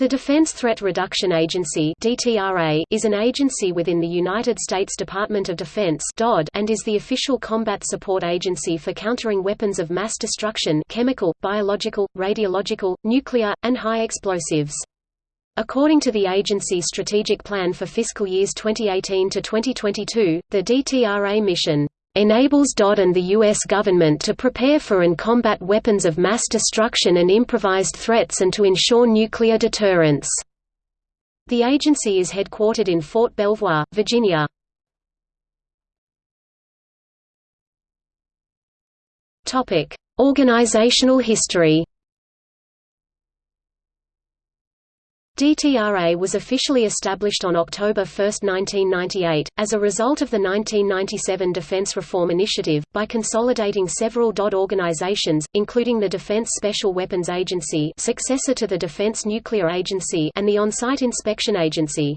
The Defense Threat Reduction Agency is an agency within the United States Department of Defense and is the official combat support agency for countering weapons of mass destruction, chemical, biological, radiological, nuclear, and high explosives. According to the agency's strategic plan for fiscal years 2018 to 2022, the DTRA mission enables DoD and the U.S. government to prepare for and combat weapons of mass destruction and improvised threats and to ensure nuclear deterrence. The agency is headquartered in Fort Belvoir, Virginia. Organizational history DTRA was officially established on October 1, 1998, as a result of the 1997 Defense Reform Initiative, by consolidating several DoD organizations, including the Defense Special Weapons Agency successor to the Defense Nuclear Agency and the On-Site Inspection Agency.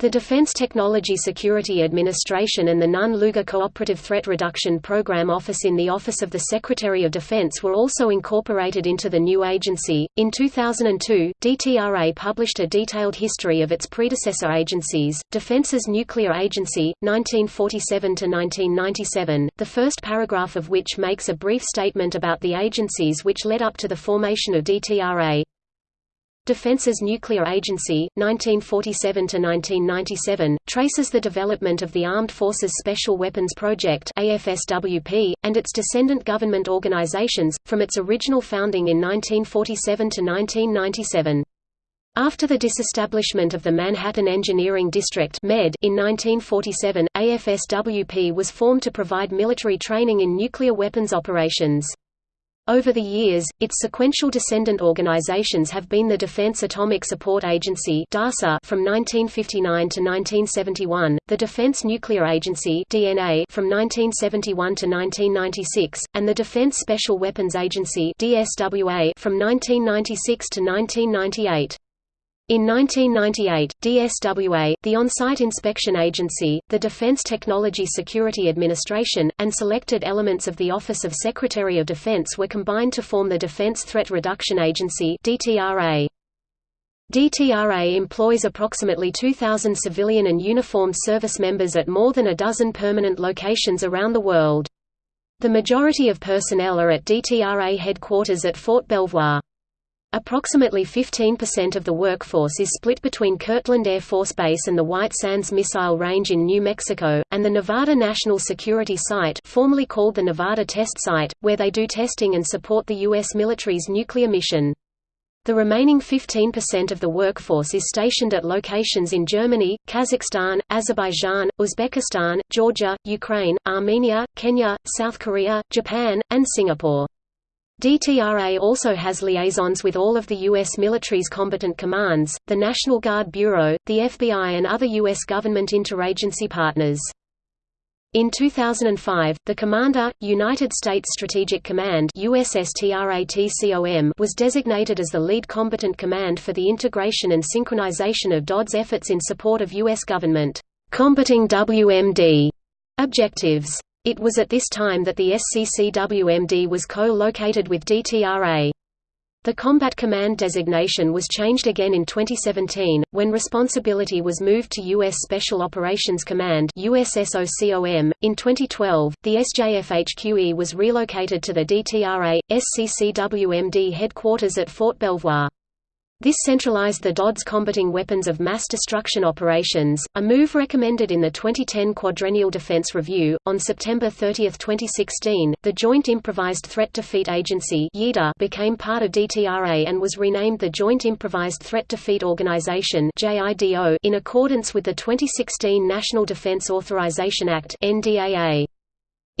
The Defense Technology Security Administration and the Nunn-Lugar Cooperative Threat Reduction Program Office in the Office of the Secretary of Defense were also incorporated into the new agency. In 2002, DTRA published a detailed history of its predecessor agencies, Defense's Nuclear Agency, 1947 to 1997, the first paragraph of which makes a brief statement about the agencies which led up to the formation of DTRA. Defense's Nuclear Agency, 1947–1997, traces the development of the Armed Forces Special Weapons Project AFSWP, and its descendant government organizations, from its original founding in 1947 to 1997. After the disestablishment of the Manhattan Engineering District MED in 1947, AFSWP was formed to provide military training in nuclear weapons operations. Over the years, its sequential descendant organizations have been the Defense Atomic Support Agency (DASA) from 1959 to 1971, the Defense Nuclear Agency (DNA) from 1971 to 1996, and the Defense Special Weapons Agency (DSWA) from 1996 to 1998. In 1998, DSWA, the On-Site Inspection Agency, the Defense Technology Security Administration, and selected elements of the Office of Secretary of Defense were combined to form the Defense Threat Reduction Agency DTRA. DTRA employs approximately 2,000 civilian and uniformed service members at more than a dozen permanent locations around the world. The majority of personnel are at DTRA headquarters at Fort Belvoir. Approximately 15% of the workforce is split between Kirtland Air Force Base and the White Sands Missile Range in New Mexico, and the Nevada National Security Site formerly called the Nevada Test Site, where they do testing and support the U.S. military's nuclear mission. The remaining 15% of the workforce is stationed at locations in Germany, Kazakhstan, Azerbaijan, Uzbekistan, Georgia, Ukraine, Armenia, Kenya, South Korea, Japan, and Singapore. DTRA also has liaisons with all of the U.S. military's combatant commands, the National Guard Bureau, the FBI and other U.S. government interagency partners. In 2005, the Commander, United States Strategic Command was designated as the lead combatant command for the integration and synchronization of DOD's efforts in support of U.S. government combating WMD objectives. It was at this time that the SCCWMD was co-located with DTRA. The Combat Command designation was changed again in 2017, when responsibility was moved to U.S. Special Operations Command USSOCOM. .In 2012, the SJFHQE was relocated to the DTRA, SCCWMD headquarters at Fort Belvoir. This centralized the DOD's combating weapons of mass destruction operations, a move recommended in the 2010 Quadrennial Defense Review. On September 30, 2016, the Joint Improvised Threat Defeat Agency became part of DTRA and was renamed the Joint Improvised Threat Defeat Organization in accordance with the 2016 National Defense Authorization Act NDAA.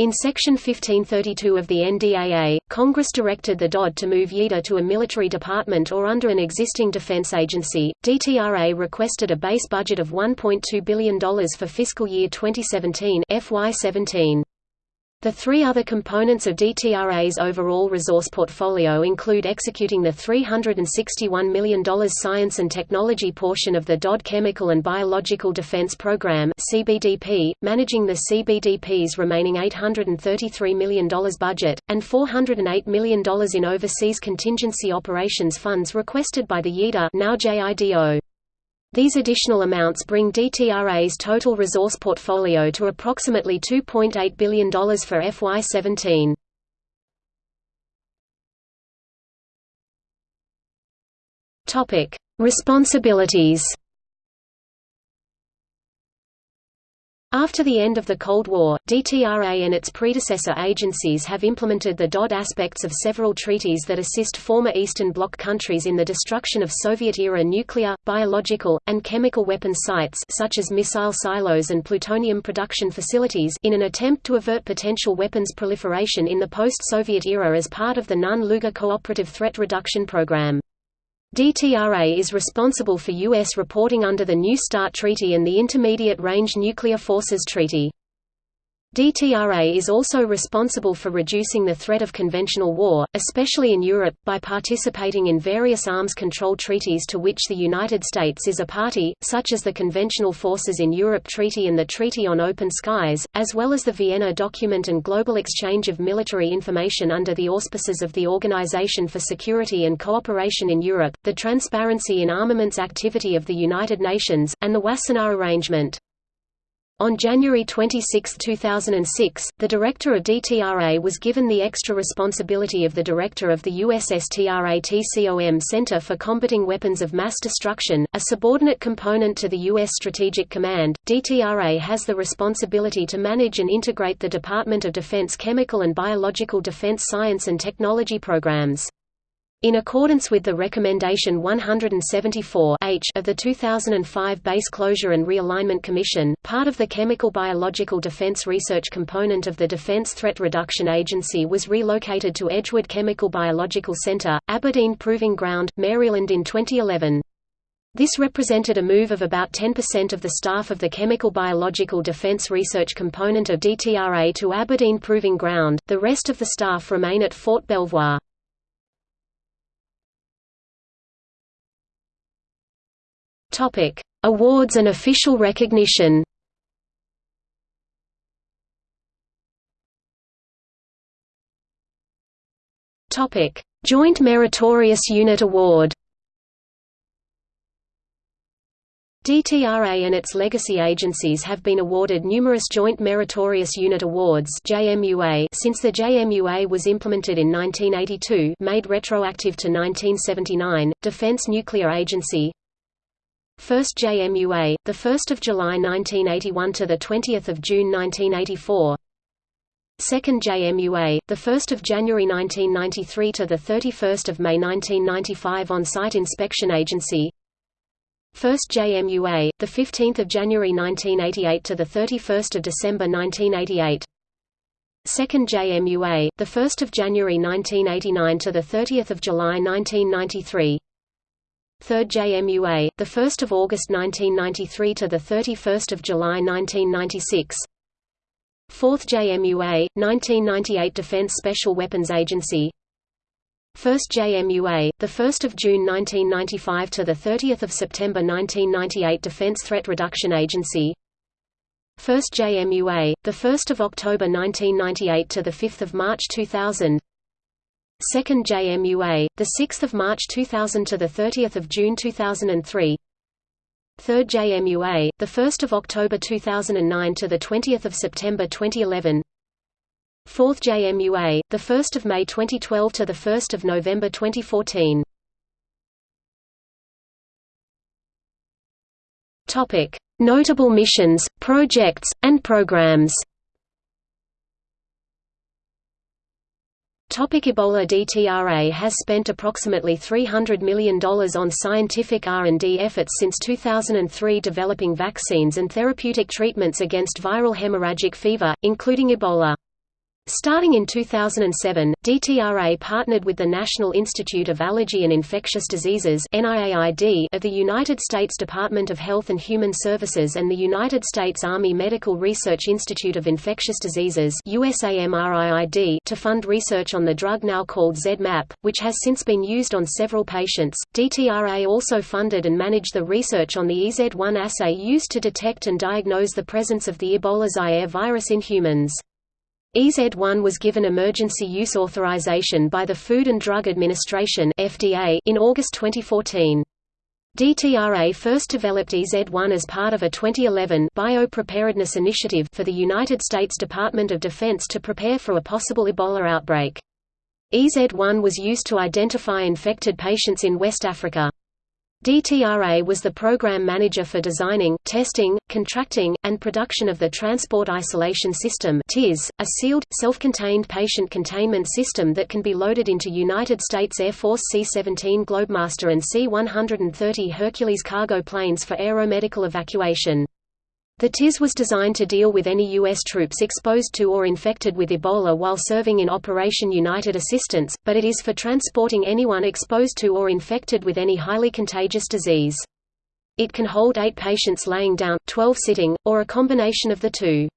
In Section 1532 of the NDAA, Congress directed the DOD to move JIDA to a military department or under an existing defense agency. DTRA requested a base budget of $1.2 billion for fiscal year 2017 FY17. The three other components of DTRA's overall resource portfolio include executing the $361 million science and technology portion of the DoD Chemical and Biological Defense Program (CBDP), managing the CBDP's remaining $833 million budget, and $408 million in overseas contingency operations funds requested by the JIDO now JIDO. These additional amounts bring DTRA's total resource portfolio to approximately $2.8 billion for FY17. Topic: Responsibilities. After the end of the Cold War, DTRA and its predecessor agencies have implemented the DoD aspects of several treaties that assist former Eastern Bloc countries in the destruction of Soviet-era nuclear, biological, and chemical weapons sites such as missile silos and plutonium production facilities in an attempt to avert potential weapons proliferation in the post-Soviet era as part of the Nunn-Lugar Cooperative Threat Reduction Program. DTRA is responsible for U.S. reporting under the New START Treaty and the Intermediate Range Nuclear Forces Treaty. DTRA is also responsible for reducing the threat of conventional war, especially in Europe, by participating in various arms control treaties to which the United States is a party, such as the Conventional Forces in Europe Treaty and the Treaty on Open Skies, as well as the Vienna Document and Global Exchange of Military Information under the auspices of the Organization for Security and Cooperation in Europe, the Transparency in Armaments Activity of the United Nations, and the Wassenaar Arrangement. On January 26, 2006, the director of DTRA was given the extra responsibility of the director of the USSTRATCOM Center for Combating Weapons of Mass Destruction, a subordinate component to the U.S. Strategic Command. DTRA has the responsibility to manage and integrate the Department of Defense chemical and biological defense science and technology programs. In accordance with the Recommendation 174 H of the 2005 Base Closure and Realignment Commission, part of the Chemical Biological Defense Research component of the Defense Threat Reduction Agency was relocated to Edgewood Chemical Biological Center, Aberdeen Proving Ground, Maryland in 2011. This represented a move of about 10% of the staff of the Chemical Biological Defense Research component of DTRA to Aberdeen Proving Ground, the rest of the staff remain at Fort Belvoir. Topic: Awards and official recognition. Topic: Joint Meritorious Unit Award. DTRA and its legacy agencies have been awarded numerous Joint Meritorious Unit Awards since the JMUA was implemented in 1982 made retroactive to 1979, Defense Nuclear Agency, First JMUA, the 1st of July 1981 to the 20th of June 1984. Second JMUA, the 1st of January 1993 to the 31st of May 1995 on-site inspection agency. First JMUA, the 15th of January 1988 to the 31st of December 1988. Second JMUA, the 1st of January 1989 to the 30th of July 1993. 3rd JMUA, the 1st of August 1993 to the 31st of July 1996. 4th JMUA, 1998 Defense Special Weapons Agency. 1st JMUA, the 1st of June 1995 to the 30th of September 1998 Defense Threat Reduction Agency. 1st JMUA, the 1st of October 1998 to the 5th of March 2000. 2nd JMUA, the 6th of March 2000 to the 30th of June 2003. 3rd JMUA, the 1st of October 2009 to the 20th of September 2011. 4th JMUA, the 1st of May 2012 to the 1st of November 2014. Topic: Notable missions, projects, and programs. Topic Ebola DTRA has spent approximately $300 million on scientific R&D efforts since 2003 developing vaccines and therapeutic treatments against viral hemorrhagic fever, including Ebola. Starting in 2007, DTRA partnered with the National Institute of Allergy and Infectious Diseases of the United States Department of Health and Human Services and the United States Army Medical Research Institute of Infectious Diseases to fund research on the drug now called ZMapp, which has since been used on several patients. DTRA also funded and managed the research on the EZ1 assay used to detect and diagnose the presence of the Ebola Zaire virus in humans. EZ1 was given emergency use authorization by the Food and Drug Administration (FDA) in August 2014. DTRA first developed EZ1 as part of a 2011 biopreparedness initiative for the United States Department of Defense to prepare for a possible Ebola outbreak. EZ1 was used to identify infected patients in West Africa. DTRA was the program manager for designing, testing, contracting, and production of the Transport Isolation System a sealed, self-contained patient containment system that can be loaded into United States Air Force C-17 Globemaster and C-130 Hercules cargo planes for aeromedical evacuation. The TIS was designed to deal with any U.S. troops exposed to or infected with Ebola while serving in Operation United Assistance, but it is for transporting anyone exposed to or infected with any highly contagious disease. It can hold eight patients laying down, 12 sitting, or a combination of the two.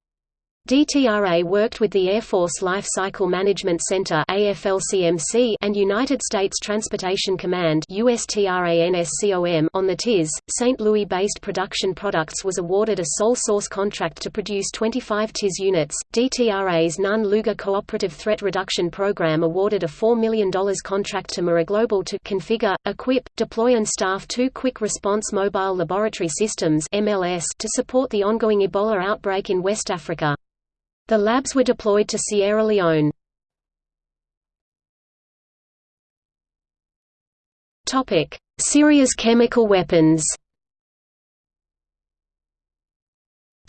DTRA worked with the Air Force Life Cycle Management Center and United States Transportation Command on the TIS. St. Louis-based Production Products was awarded a sole source contract to produce 25 TIS units. DTRA's Nunn-Lugar Cooperative Threat Reduction Program awarded a $4 million contract to MRIGlobal to configure, equip, deploy and staff two Quick Response Mobile Laboratory Systems to support the ongoing Ebola outbreak in West Africa. The labs were deployed to Sierra Leone. Syria's chemical weapons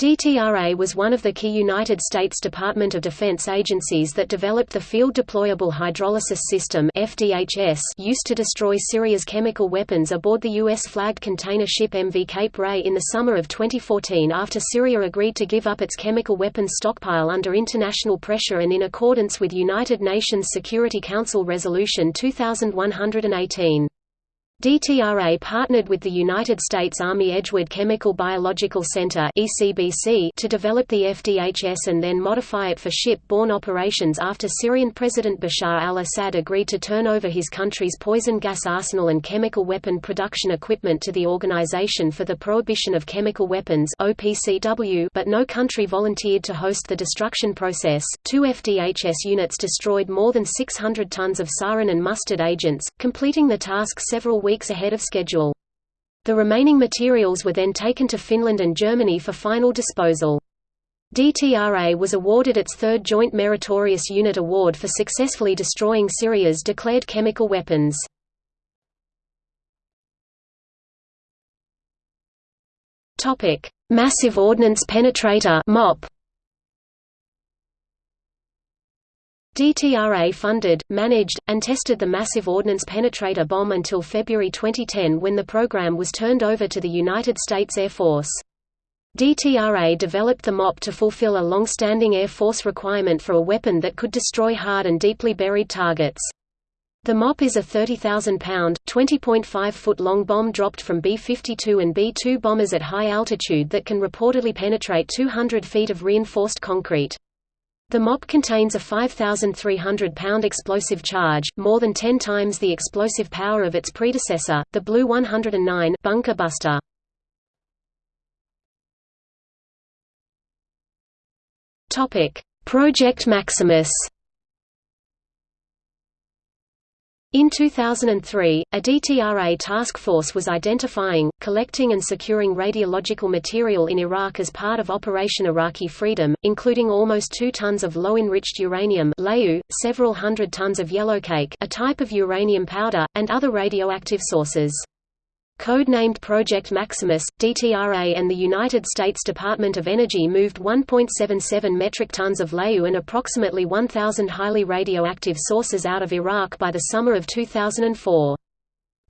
DTRA was one of the key United States Department of Defense agencies that developed the Field Deployable Hydrolysis System FDHS used to destroy Syria's chemical weapons aboard the U.S.-flagged container ship MV Cape Ray in the summer of 2014 after Syria agreed to give up its chemical weapons stockpile under international pressure and in accordance with United Nations Security Council Resolution 2118. DTRA partnered with the United States Army Edgewood Chemical Biological Center to develop the FDHS and then modify it for ship-borne operations after Syrian President Bashar al-Assad agreed to turn over his country's poison gas arsenal and chemical weapon production equipment to the Organization for the Prohibition of Chemical Weapons but no country volunteered to host the destruction process. Two FDHS units destroyed more than 600 tons of sarin and mustard agents, completing the task several weeks ahead of schedule. The remaining materials were then taken to Finland and Germany for final disposal. DTRA was awarded its third Joint Meritorious Unit Award for successfully destroying Syria's declared chemical weapons. Massive Ordnance Penetrator MOP DTRA funded, managed, and tested the Massive Ordnance Penetrator bomb until February 2010 when the program was turned over to the United States Air Force. DTRA developed the MOP to fulfill a long-standing Air Force requirement for a weapon that could destroy hard and deeply buried targets. The MOP is a 30,000-pound, 20.5-foot-long bomb dropped from B-52 and B-2 bombers at high altitude that can reportedly penetrate 200 feet of reinforced concrete. The MOP contains a 5,300-pound explosive charge, more than 10 times the explosive power of its predecessor, the Blue 109 bunker buster. Project Maximus In 2003, a DTRA task force was identifying, collecting and securing radiological material in Iraq as part of Operation Iraqi Freedom, including almost 2 tons of low-enriched uranium several hundred tons of yellowcake a type of uranium powder, and other radioactive sources. Code-named Project Maximus, DTRA and the United States Department of Energy moved 1.77 metric tons of LEU and approximately 1,000 highly radioactive sources out of Iraq by the summer of 2004.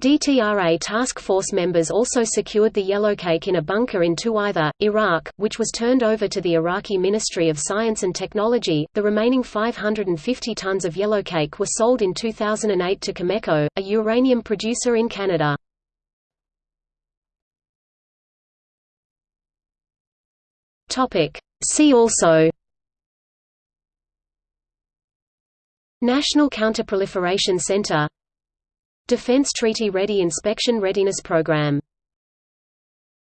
DTRA task force members also secured the yellowcake in a bunker in Tuwaitha, Iraq, which was turned over to the Iraqi Ministry of Science and Technology. The remaining 550 tons of yellowcake were sold in 2008 to Cameco, a uranium producer in Canada. Topic: See also National Counterproliferation Center Defense Treaty Ready Inspection Readiness Program